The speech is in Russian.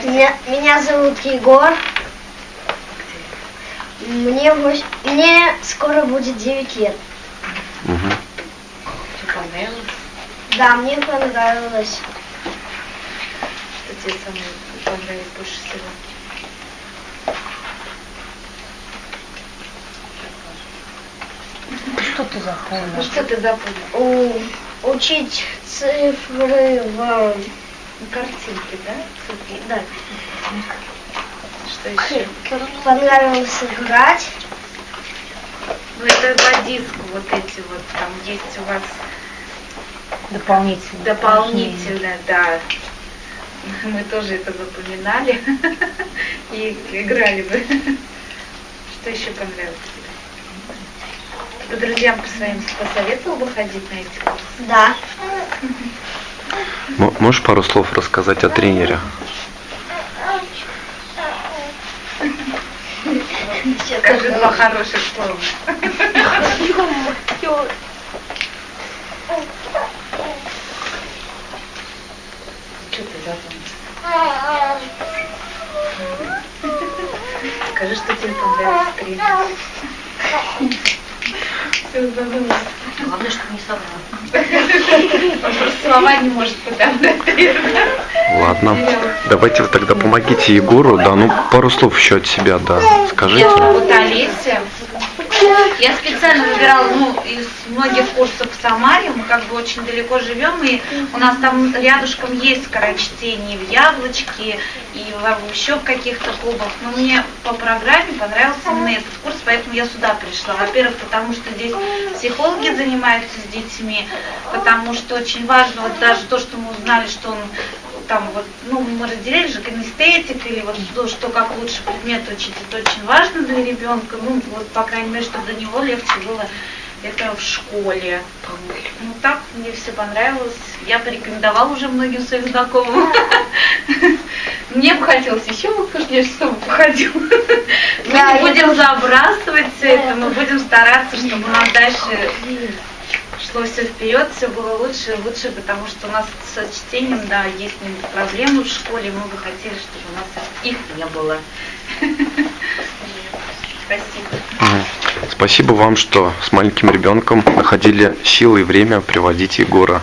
Меня, меня зовут Егор. Мне, мне скоро будет 9 лет. Понравилось? Да, мне понравилось. Что тебе самое понравилось больше всего? Что ты Ну запомнил? что ты запомнил? У- учить цифры в... Ну, картинки, да? Да. Что еще? Понравилось играть. Ну это по диску вот эти вот, там есть у вас Дополнительно. дополнительно, да. Мы тоже это запоминали и играли бы. Что еще понравилось тебе? Ты бы друзьям по своим посоветовал бы ходить на эти курсы? Да. Можешь пару слов рассказать о тренере? Скажи два хороших слова. Что ты запомнил? Скажи, что тебе понравился тренер. Все, забыла. Главное, чтобы не соврал. Слова не может подобрать. Ладно. Давайте вы тогда помогите Егору, да, ну пару слов еще от себя, да, скажите. Олеся. Я специально выбирала ну, из многих курсов в Самаре, мы как бы очень далеко живем, и у нас там рядышком есть скорочтение в Яблочке и еще в каких-то клубах. Но мне по программе понравился именно этот курс, поэтому я сюда пришла. Во-первых, потому что здесь психологи занимаются с детьми, потому что очень важно, вот даже то, что мы узнали, что он там вот, ну, мы разделили же кинестетик или вот то, что как лучше предмет учить, это очень важно для ребенка, ну, вот, по крайней мере, чтобы для него легче было это в школе. Ну, так мне все понравилось. Я порекомендовала уже многим своим знакомым. Мне бы хотелось еще выхождешь, чтобы походил. Мы не будем забрасывать все это, мы будем стараться, чтобы у нас дальше шло все вперед, все было лучше и лучше, потому что у нас с чтением, да, есть проблемы в школе, мы бы хотели, чтобы у нас их не было. Спасибо. Спасибо вам, что с маленьким ребенком находили силы и время приводить Егора.